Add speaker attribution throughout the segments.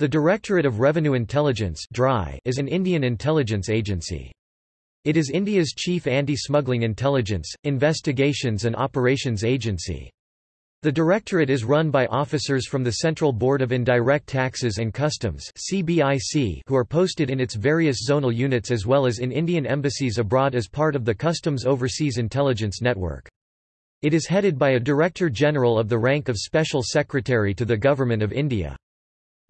Speaker 1: The Directorate of Revenue Intelligence is an Indian intelligence agency. It is India's chief anti-smuggling intelligence, investigations and operations agency. The Directorate is run by officers from the Central Board of Indirect Taxes and Customs CBIC who are posted in its various zonal units as well as in Indian embassies abroad as part of the Customs Overseas Intelligence Network. It is headed by a Director General of the rank of Special Secretary to the Government of India.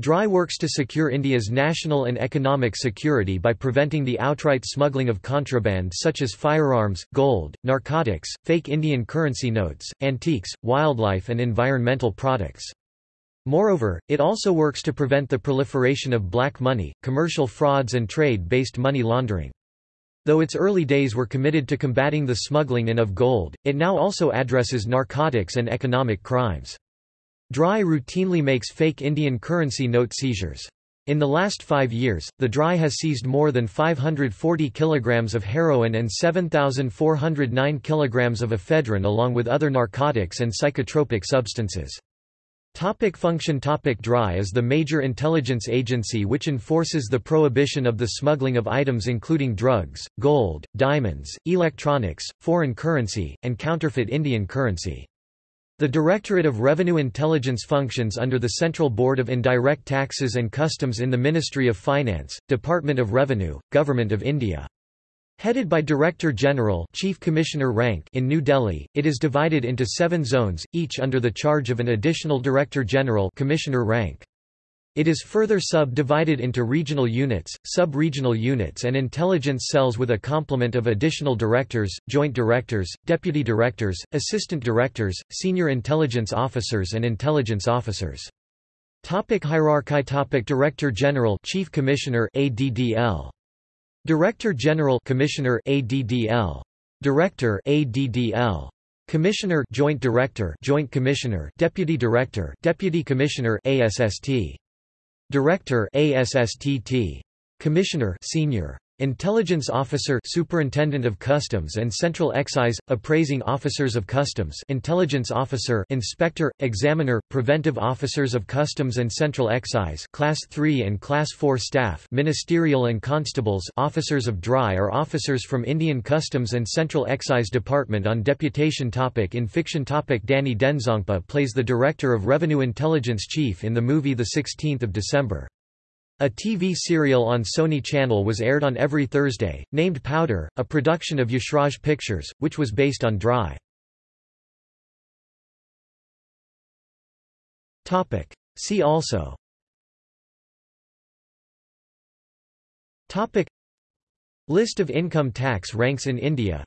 Speaker 1: DRI works to secure India's national and economic security by preventing the outright smuggling of contraband such as firearms, gold, narcotics, fake Indian currency notes, antiques, wildlife and environmental products. Moreover, it also works to prevent the proliferation of black money, commercial frauds and trade-based money laundering. Though its early days were committed to combating the smuggling in of gold, it now also addresses narcotics and economic crimes. DRI routinely makes fake Indian currency note seizures. In the last five years, the DRI has seized more than 540 kilograms of heroin and 7,409 kilograms of ephedrine along with other narcotics and psychotropic substances. Topic function Topic DRI is the major intelligence agency which enforces the prohibition of the smuggling of items including drugs, gold, diamonds, electronics, foreign currency, and counterfeit Indian currency. The Directorate of Revenue Intelligence functions under the Central Board of Indirect Taxes and Customs in the Ministry of Finance, Department of Revenue, Government of India. Headed by Director General Chief Commissioner rank in New Delhi, it is divided into seven zones, each under the charge of an additional Director General Commissioner rank. It is further subdivided into regional units, sub-regional units and intelligence cells with a complement of additional directors, joint directors, deputy directors, assistant directors, senior intelligence officers and intelligence officers. Topic hierarchy Topic Director General Chief Commissioner ADDL Director General Commissioner ADDL Director ADDL Commissioner Joint Director Joint Commissioner Deputy Director Deputy Commissioner ASST Director ASSTT. Commissioner Senior. Intelligence Officer Superintendent of Customs and Central Excise, Appraising Officers of Customs Intelligence Officer Inspector, Examiner, Preventive Officers of Customs and Central Excise Class 3 and Class 4 Staff Ministerial and Constables Officers of DRI are officers from Indian Customs and Central Excise Department on deputation topic In fiction topic Danny Denzongpa plays the Director of Revenue Intelligence Chief in the movie 16 December. A TV serial on Sony Channel was aired on every Thursday, named Powder, a production of Yashraj Pictures, which was based on DRI. See also. Topic. List of income tax ranks in India.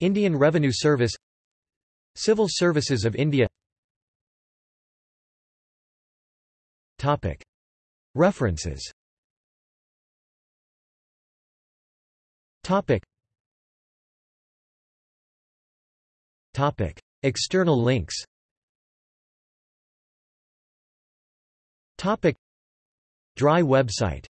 Speaker 1: Indian Revenue Service. Civil Services of India. Topic References. Topic. Topic. External links. Topic. DRI website